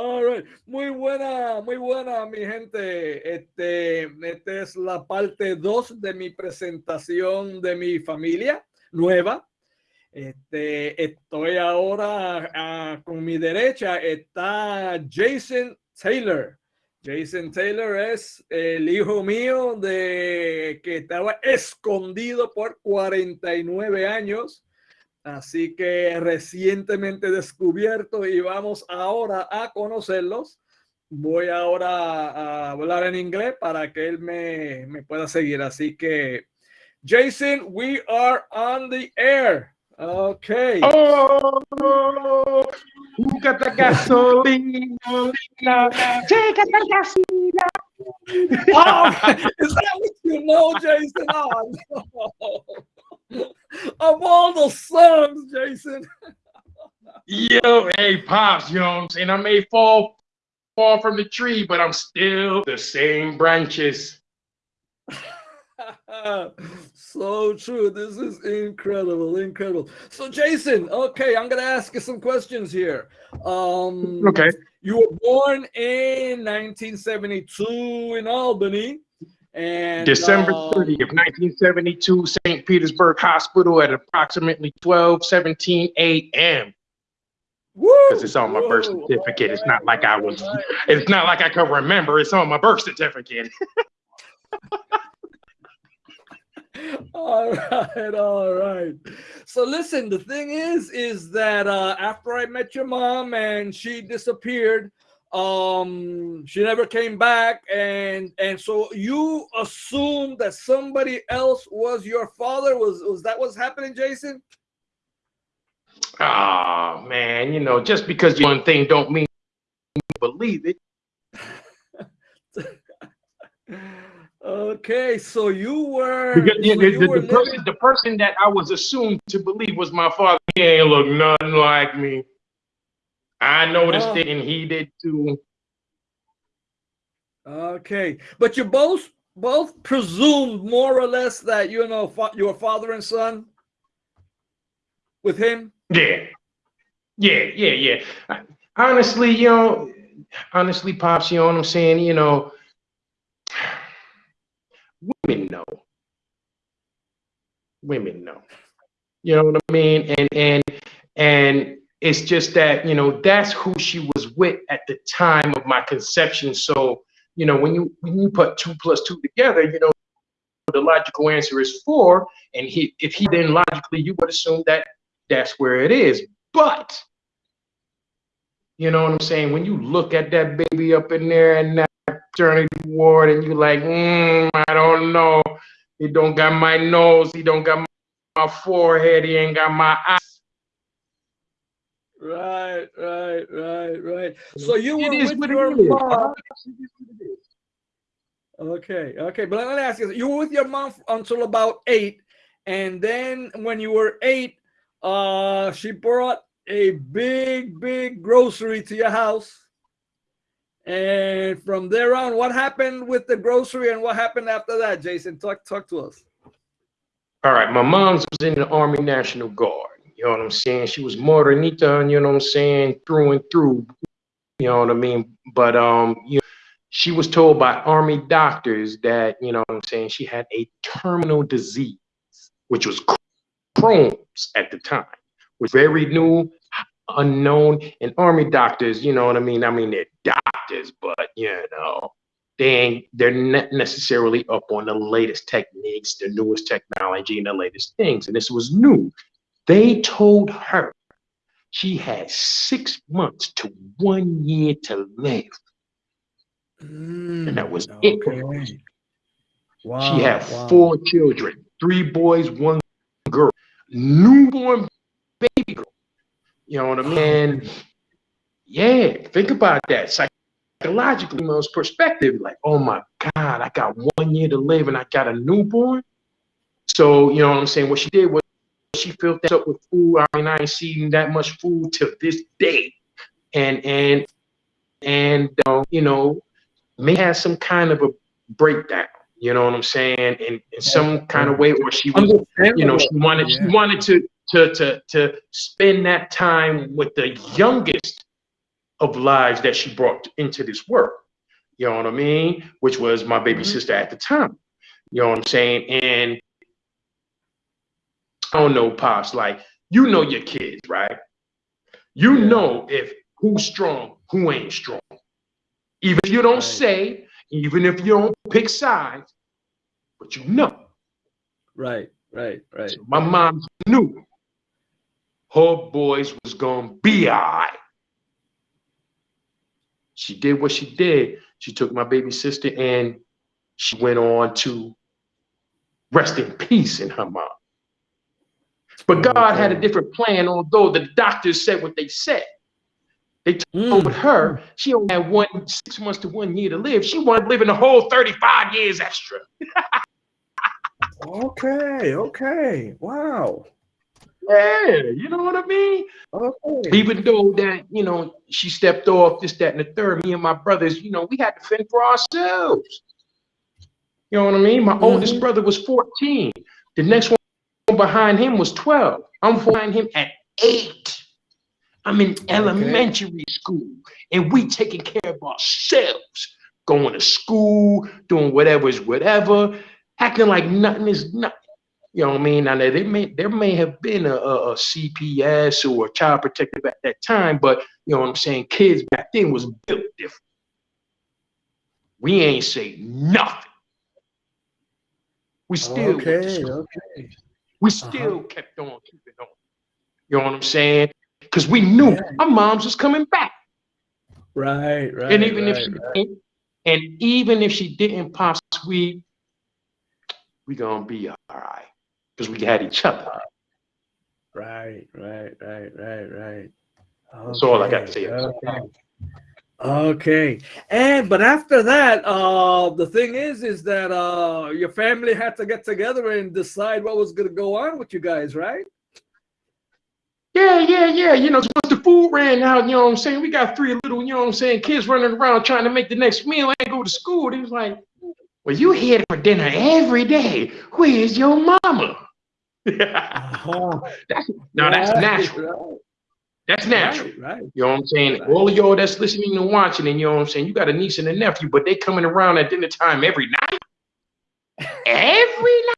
Right. Muy buena, muy buena, mi gente. Este, esta es la parte 2 de mi presentación de mi familia nueva. Este, estoy ahora uh, con mi derecha está Jason Taylor. Jason Taylor es el hijo mío de que estaba escondido por 49 años. Así que recientemente descubierto y vamos ahora a conocerlos. Voy ahora a hablar en inglés para que él me, me pueda seguir. Así que, Jason, we are on the air. Okay. Oh, búscate gasolina, chécate gasolina. Oh, is that what you know, Jason? Oh, no. Of all the songs, Jason. Yo, hey, Pops, you know what I'm saying? I may fall fall from the tree, but I'm still the same branches. so true. This is incredible, incredible. So, Jason, okay, I'm gonna ask you some questions here. Um, okay. You were born in 1972 in Albany. And December uh, 30th, 1972, St. Petersburg Hospital at approximately 12 17 a.m. Because it's on my birth certificate. It's not like I was, it's not like I can remember. It's on my birth certificate. all right all right so listen the thing is is that uh after i met your mom and she disappeared um she never came back and and so you assumed that somebody else was your father was was that what's happening jason oh man you know just because you one thing don't mean you believe it Okay, so you were because yeah, so the, you the, were the person the person that I was assumed to believe was my father. He ain't look nothing like me. I noticed Oh. it, and he did too. Okay, but you both both presumed more or less that you know your father and son with him. Yeah, yeah, yeah, yeah. I- Honestly, you know, honestly, pops, you know what I'm saying? You know, women know. Women know. You know what I mean? And and and it's just that you know that's who she was with at the time of my conception. So you know when you when you put two plus two together, you know the logical answer is four. And he if he then logically you would assume that that's where it is. But you know what I'm saying? When you look at that baby up in there and that maternity ward, and you're like, mm, I don't know. He don't got my nose. He don't got my forehead. He ain't got my eyes. Right, right, right, right. So you were with your mom. Okay, okay, but let me ask you: you were with your mom until about eight, and then when you were eight, uh, she brought a big, big grocery to your house. And from there on, what happened with the grocery and what happened after that, Jason? Talk, talk to us. All right, my mom's was in the Army National Guard. You know what I'm saying? She was morenita, and you know what I'm saying, through and through. You know what I mean? But um, you know, she was told by Army doctors that you know what I'm saying she had a terminal disease, which was Crohn's at the time, was very new, unknown, and Army doctors. You know what I mean? I mean they're doctors, but you know they ain't they're not necessarily up on the latest techniques, the newest technology, and the latest things. And this was new. They told her she had six months to one year to live. Mm, and that was it. okay. Wow. She had wow. four children, three boys, one girl, newborn baby girl. You know what I mean? And yeah, think about that. Psychologically, most perspective, like, oh my God, I got one year to live and I got a newborn. So, you know what I'm saying? What she did was she filled that up with food. I mean, I ain't seen that much food to this day. And and and um, you know, may have some kind of a breakdown. You know what I'm saying? In, in some kind of way, or she was, you know, she wanted she wanted to to to to spend that time with the youngest of lives that she brought into this world. You know what I mean? Which was my baby Mhm. sister at the time. You know what I'm saying? And Oh, don't know, pops. Like you know your kids, right? You Yeah. know if who's strong, who ain't strong. Even if you don't Right. say, even if you don't pick sides, but you know. Right, right, right. So my mom knew her boys was gonna be all right. She did what she did. She took my baby sister and she went on to rest in peace in her mom. But God had a different plan, although the doctors said what they said. They told Mm. her she only had one six months to one year to live. She wanted to live in the whole 35 years extra. Okay, okay. Wow. Yeah, you know what I mean? Okay. Even though that, you know, she stepped off this, that, and the third, me and my brothers, you know, we had to fend for ourselves. You know what I mean? My oldest Mhm. brother was 14. The next one behind him was 12. I'm behind him at eight. I'm in elementary school and we taking care of ourselves, going to school, doing whatever is whatever, acting like nothing is nothing. You know what I mean? Now there may there may have been a, a, CPS or a child protective at that time, but you know what I'm saying? Kids back then was built different. We ain't say nothing. We still Okay, okay. We Uh-huh. still kept on keeping on. You know what I'm saying? Because we knew Yeah. our moms was coming back. Right, right. and even right, if she right. didn't, and even if she didn't pop sweet, we gonna be all right. Because we had each other. Right, right, right, right, right. That's all I got to say Okay. Okay. Okay. And but after that, uh the thing is is that uh your family had to get together and decide what was gonna go on with you guys, right? Yeah, yeah, yeah. You know, once the food ran out, you know what I'm saying? We got three little, you know what I'm saying, kids running around trying to make the next meal and go to school. They was like, Well, you here for dinner every day. Where's your mama? Uh-huh. now that's Right, natural. That's natural. Right, right. You know what I'm saying? Right. All of y'all that's listening and watching, and you know what I'm saying, you got a niece and a nephew, but they coming around at dinner time every night. Every night.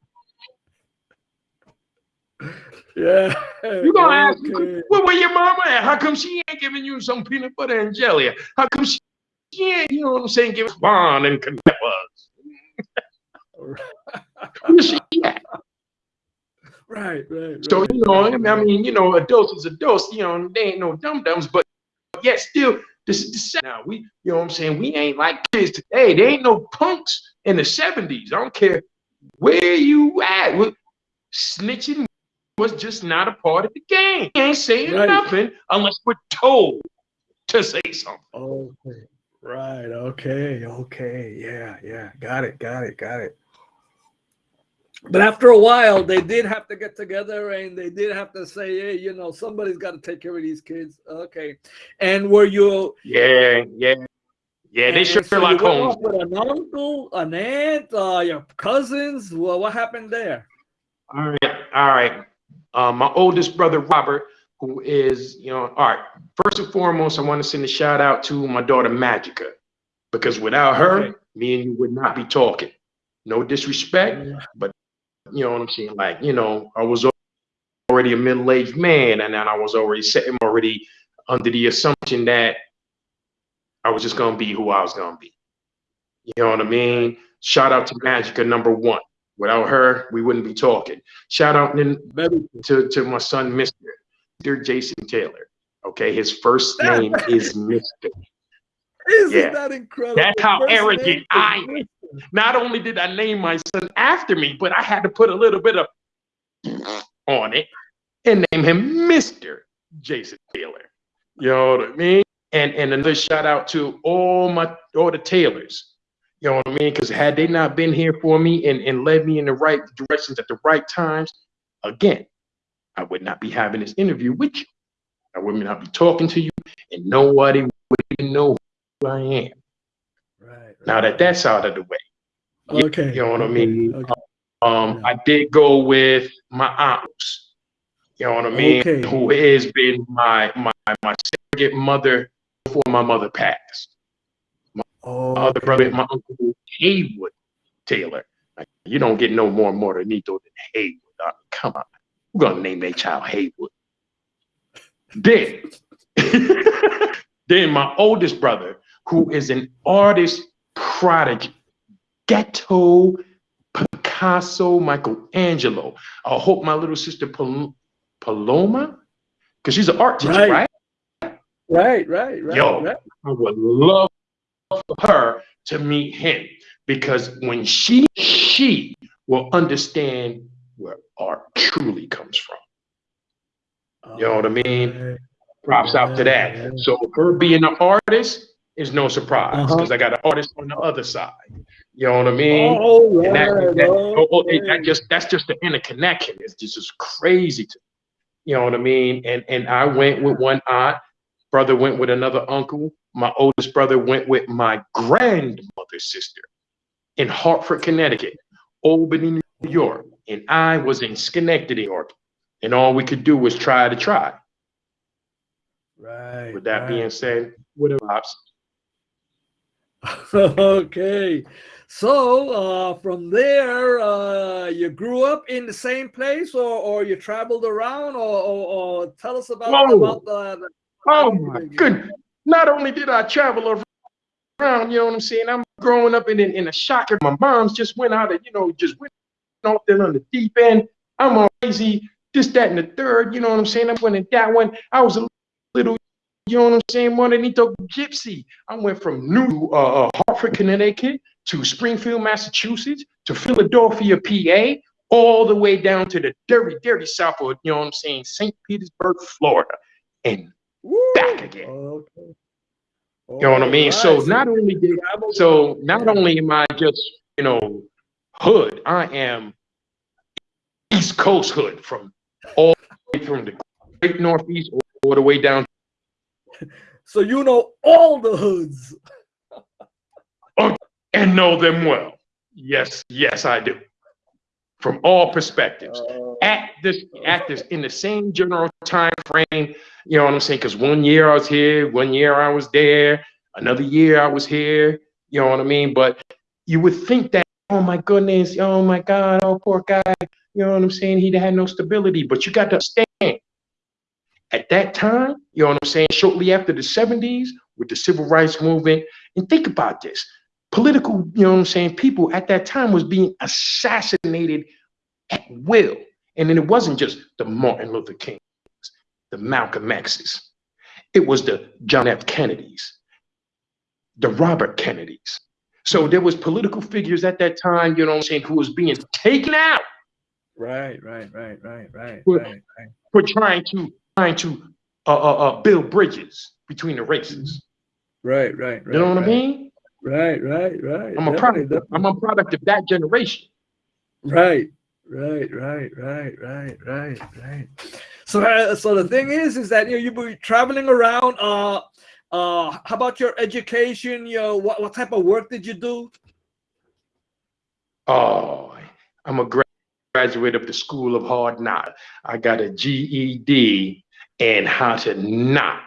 Yeah. You gonna ask okay. where, where your mama at? How come she ain't giving you some peanut butter and jelly? How come she, ain't, you know what I'm saying, giving Spawn and Canepas? Where's she at? Right, right. So, you know, I mean, you know, adults is adults, you know, they ain't no dum dums, but yet still, this is the set now. We, you know what I'm saying? We ain't like kids today. They ain't no punks in the 70s. I don't care where you at. What- Snitching was just not a part of the game. We ain't saying Right. nothing unless we're told to say something. Okay. Right. Okay. Okay. Yeah. Yeah. Got it. Got it. Got it. But after a while, they did have to get together and they did have to say, hey, you know, somebody's got to take care of these kids. Okay. And were you, Yeah, yeah, yeah. They and so you Sherlock went Holmes. off with an uncle, an aunt, uh, your cousins? Well, what happened there? All right, all right. Um, my oldest brother Robert, who is, you know, all right. First and foremost, I want to send a shout out to my daughter Magica, because without her, Okay. me and you would not be talking. No disrespect, you know what I'm saying? Like, you know, I was already a middle-aged man, and then I was already sitting already under the assumption that I was just gonna be who I was gonna be. You know what I mean? Shout out to Magica number one. Without her, we wouldn't be talking. Shout out to, to my son, Mr. Mr. Jason Taylor. Okay, his first name is Mr. Isn't Yeah. that incredible? That's how arrogant I am. Not only did I name my son after me, but I had to put a little bit of on it and name him Mr. Jason Taylor. You know what I mean? And and another shout out to all my all the Taylors. You know what I mean? Because had they not been here for me and, and led me in the right directions at the right times, again, I would not be having this interview with you. I would not be talking to you, and nobody would even know who I am. Right. Now that that's out of the way, you- Okay. you know what I mean? Okay. um, Yeah. I did go with my aunts. You know what I mean? Okay. Who has been my my my surrogate mother before my mother passed. My Oh, other brother, my uncle Haywood Taylor. Like, you don't get no more Morenito than Haywood. I mean, come on. We're gonna name that child Haywood. Then, then my oldest brother, who is an artist prodigy, ghetto Picasso, Michelangelo. I hope my little sister Pal- Paloma, because she's an art teacher, Right. right? right, right, right. Yo. right. I would love for her to meet him because when she she will understand where art truly comes from. You know what I mean? Props out to Yeah, that. So her being an artist is no surprise Uh-huh. because I got an artist on the other side. You know what I mean? Oh, And that, that, oh, oh, it- that just that's just the interconnection. It's just, just crazy to you know what I mean? And and I went with one aunt, brother went with another uncle, my oldest brother went with my grandmother's sister in Hartford, Connecticut, Albany, New York, and I was in Schenectady, New York. And all we could do was try to try. Right. With that right. being said, what pops? okay. So uh, from there, uh, you grew up in the same place, or, or you traveled around, or, or, or tell us about Whoa. about the. the Oh my goodness. Not only did I travel around, you know what I'm saying? I'm growing up in, in, in a shocker. My mom's just went out and, you know, just went off there on the deep end. I'm all crazy, this, that, and the third. You know what I'm saying? I went in that one. I was a little, you know what I'm saying, Morenito gypsy. I went from New uh, uh, Hartford, Connecticut to Springfield, Massachusetts to Philadelphia, PA, all the way down to the dirty, dirty south of, you know what I'm saying, St. Petersburg, Florida. And Woo! back again. Okay. You know what I mean? So not only did so not only am I just you know hood, I am East Coast hood from all the way from the Great Northeast all the way down So you know all the hoods. and know them well. Yes, yes, I do. From all perspectives. Uh, At this, at this, in the same general time frame, you know what I'm saying? Because one year I was here, one year I was there, another year I was here. You know what I mean? But you would think that, oh my goodness, oh my God, oh poor guy. You know what I'm saying? He had no stability. But you got to understand, at that time, you know what I'm saying? Shortly after the 70s, with the civil rights movement, and think about this political, you know what I'm saying, people at that time was being assassinated at will. And then it wasn't just the Martin Luther Kings, the Malcolm X's. It was the John F. Kennedys, the Robert Kennedys. So there was political figures at that time, you know what I'm saying, who was being taken out right, right, right, right, right, right. for trying to trying to uh, uh, uh, build bridges between the races. Right, right, right. You know what right. I mean? Right, right, right. I'm a Definitely, product. definitely. I'm a product of that generation. Right, right, right, right, right, right, right. So, uh, so the thing is, is that you know, you be traveling around. Uh, uh, how about your education? You know, what what type of work did you do? Oh, I'm a gra- graduate of the School of Hard Knocks. I got a GED and how to not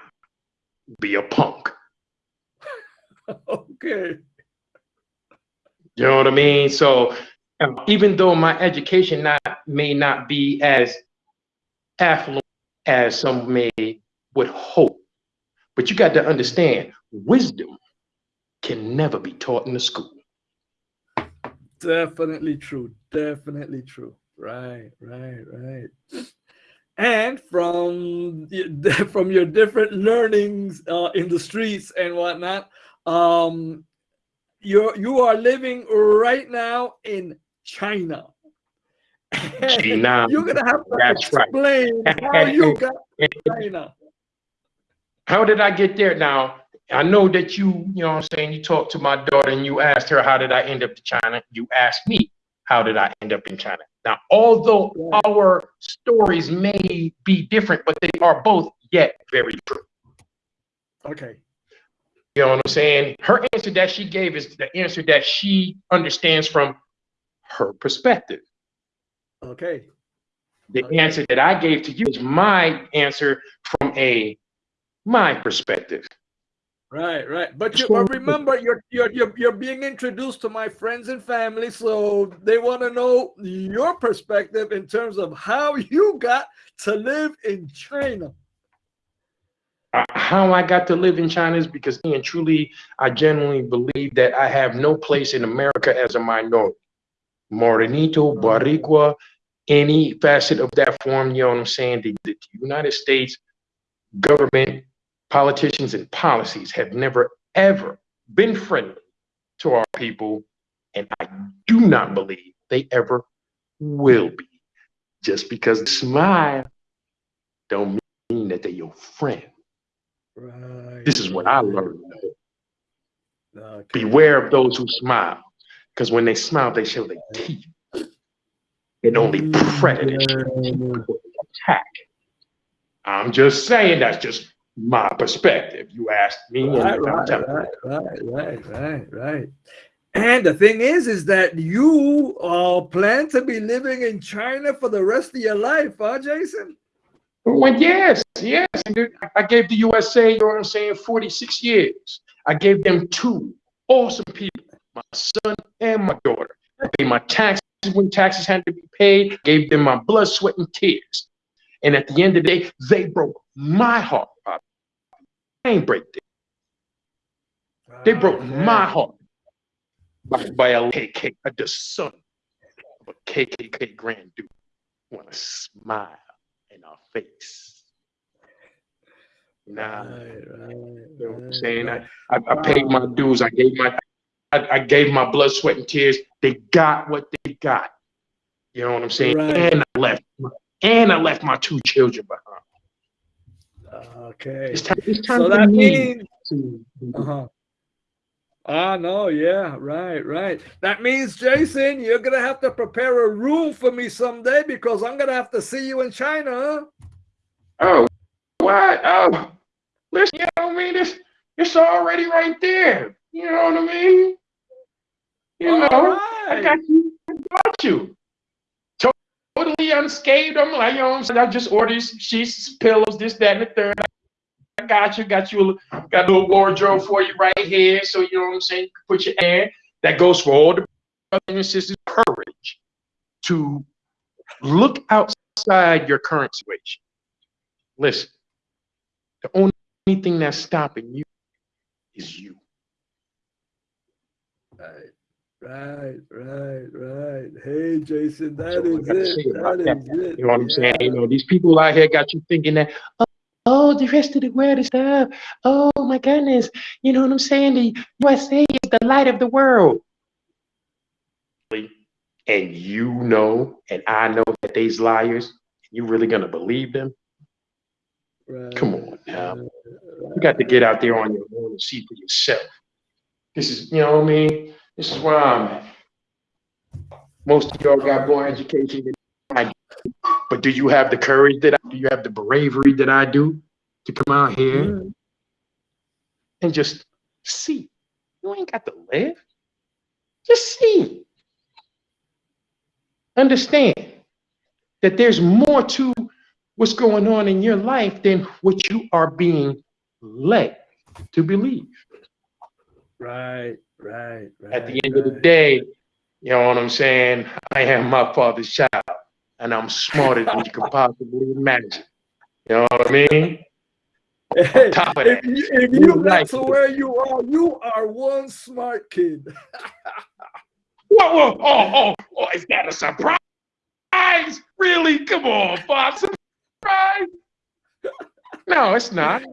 be a punk. okay. You know what I mean? So um, even though my education not may not be as affluent as some may would hope, but you got to understand, wisdom can never be taught in the school. Definitely true. Definitely true. Right, right, right. And from from your different learnings uh, in the streets and whatnot, um, you're you are living right now in China. China, You're gonna have to that's right. explain how you got to China. How did I get there? Now, I know that you, you know what I'm saying, you talked to my daughter and you asked her, how did I end up in China? You asked me, how did I end up in China? Now, although our stories may be different, but they are both yet very true. Okay. You know what I'm saying? Her answer that she gave is the answer that she understands from her perspective. Okay. The Okay. answer that I gave to you is my answer from a my perspective. Right, right. But you but remember, you're, you're you're you're being introduced to my friends and family, so they want to know your perspective in terms of how you got to live in China. Uh, how I got to live in China is because, and truly, I genuinely believe that I have no place in America as a minority. Morenito, Boricua, any facet of that form, you know what I'm saying? The, the United States government, politicians, and policies have never, ever been friendly to our people. And I do not believe they ever will be. Just because they smile don't mean that they're your friend. Right. This is what I learned. Okay. Beware of those who smile. Because when they smile, they show their teeth. And only predators attack. I'm just saying that's just my perspective. You asked me, right, right, right, right, right, right, right. And the thing is, is that you uh, plan to be living in China for the rest of your life, huh, Jason? Well, yes, yes. I gave the USA, you know what I'm saying, 46 years. I gave them two awesome people, my son and my daughter. I paid my taxes when taxes had to be paid, gave them my blood, sweat, and tears. And at the end of the day, they broke my heart. I ain't break them. They ah, broke my heart by, by a KK, a the son of a KKK grand dude. Want to smile in our face. Nah, right, right, you know what I'm saying? I, I, I paid my dues. I gave my I, I, gave my blood, sweat, and tears. They got what they got. You know what I'm saying? Right. And I left and I left my two children behind. Okay. It's time, it's time so that means uh-huh. Ah, no, yeah, right, right. That means, Jason, you're gonna have to prepare a room for me someday because I'm gonna have to see you in China. Huh? Oh, what? Oh, listen, you know what I mean? It's it's already right there. You know what I mean? You All know, right. I got you. I got you. Totally unscathed. I'm like, you know, I just ordered sheets, pillows, this, that, and the third. I got you, got you, got a little wardrobe for you right here. So you know what I'm saying? Put your hand. That goes for all the brothers and sisters. Courage to look outside your current situation. Listen, the only thing that's stopping you is you. Right, right, right, right. Hey, Jason, that so is it. That is that. it. You know what I'm yeah. saying? You know, these people out here got you thinking that, oh, the rest of the world is stuff. Oh my goodness. You know what I'm saying? The USA is the light of the world. And you know, and I know that these liars, you really gonna believe them? Right. Come on now. You got to get out there on your own and see for yourself. This is, you know what I mean? This is where I'm at. Most of y'all got more education than I do. But do you have the courage that I do? You have the bravery that I do to come out here mm. and just see? You ain't got to live. Just see. Understand that there's more to what's going on in your life than what you are being led to believe. Right, right, right. At the end right. of the day, you know what I'm saying? I am my father's child, and I'm smarter than you can possibly imagine. You know what I mean? Hey, if you, if you got to where you are, you are one smart kid. whoa, whoa, oh, oh, oh, is that a surprise? Really? Come on, Bob. Surprise? No, it's not.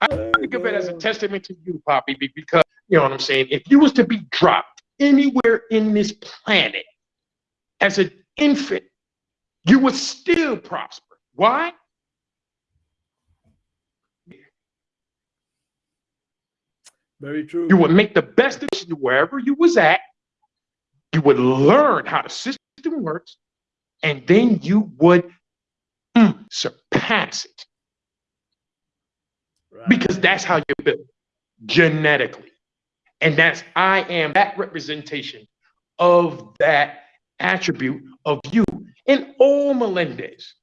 I oh, think of it as a testament to you, Poppy, because you know what I'm saying. If you was to be dropped anywhere in this planet as an infant, you would still prosper. Why? Very true. You would make the best of wherever you was at. You would learn how the system works, and then you would mm, surpass it because that's how you're built genetically. And that's, I am that representation of that attribute of you and all Melendez.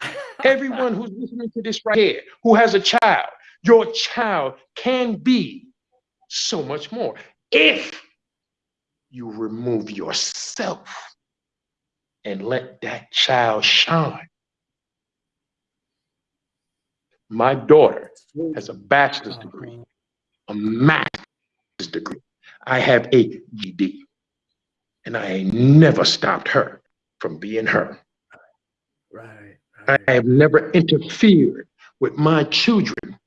Everyone who's listening to this right here, who has a child, your child can be so much more if you remove yourself and let that child shine. My daughter has a bachelor's degree, a master's degree. I have a GED, and I never stopped her from being her. Right. I have never interfered with my children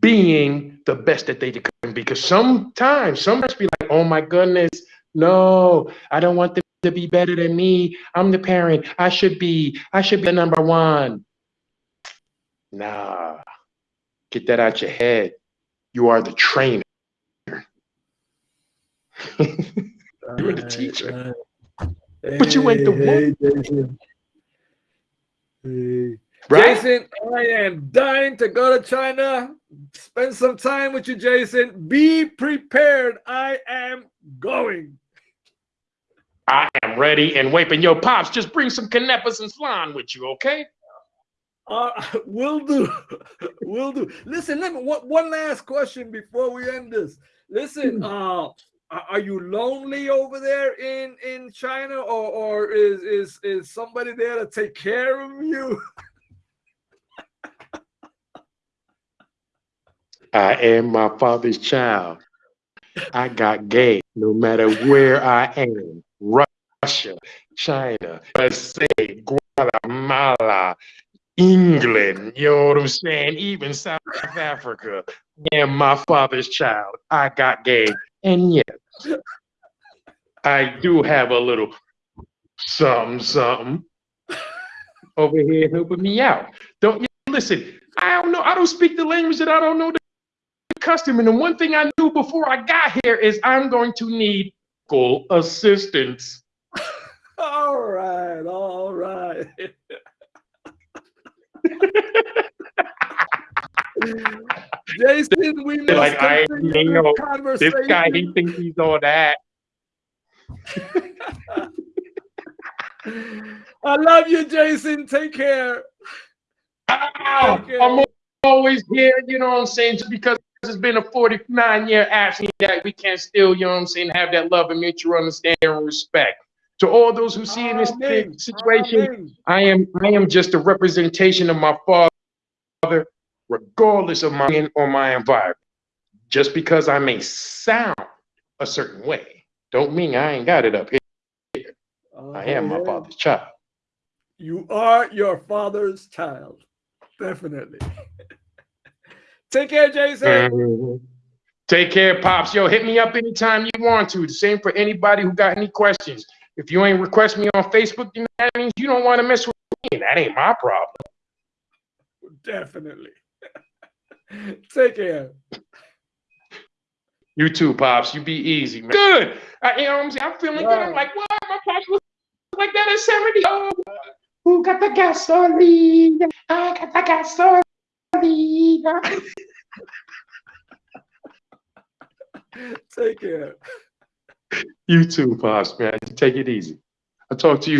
being the best that they can be because sometimes sometimes be like, oh my goodness, no, I don't want them to be better than me. I'm the parent. I should be, I should be the number one. Nah, get that out your head. You are the trainer. You're the teacher. But you ain't the one. Hey, Right? Jason, I am dying to go to China. Spend some time with you, Jason. Be prepared. I am going. I am ready and waiting. Yo, Pops, just bring some caneppas and flan with you, okay? Uh, will do. will do. Listen, let me one, one last question before we end this. Listen, hmm. uh, are you lonely over there in in China, or or is is is somebody there to take care of you? I am my father's child. I got game no matter where I am. Russia, China, USA, Guatemala, England, you know what I'm saying? Even South Africa. I am my father's child. I got game. And yes, I do have a little something, something over here helping me out. Don't you listen? I don't know. I don't speak the language that I don't know the custom. And the one thing I knew before I got here is I'm going to need full assistance. all right, all right. Jason, we must like I know this guy. He thinks he's all that. I love you, Jason. Take care. Ow, Take care. I'm always here. You know what I'm saying? Just because it's been a 49 year absence that we can't still, you know what I'm saying, have that love and mutual understanding and respect. To all those who see in this situation, I am I am just a representation of my father, regardless of my or my environment. Just because I may sound a certain way, don't mean I ain't got it up here. I am my father's child. You are your father's child. Definitely. Take care, Jason. Mm-hmm. Take care, Pops. Yo, hit me up anytime you want to. The same for anybody who got any questions. If you ain't request me on Facebook, then that means you don't want to mess with me. That ain't my problem. Definitely. Take care. You too, Pops. You be easy, man. Good. I, you know what I'm saying? I'm feeling good. I'm like, what? My Pops was like that at 70. Oh, who got the gasoline? I got the gasoline. Take care. You too, Pops, man. Take it easy. I'll talk to you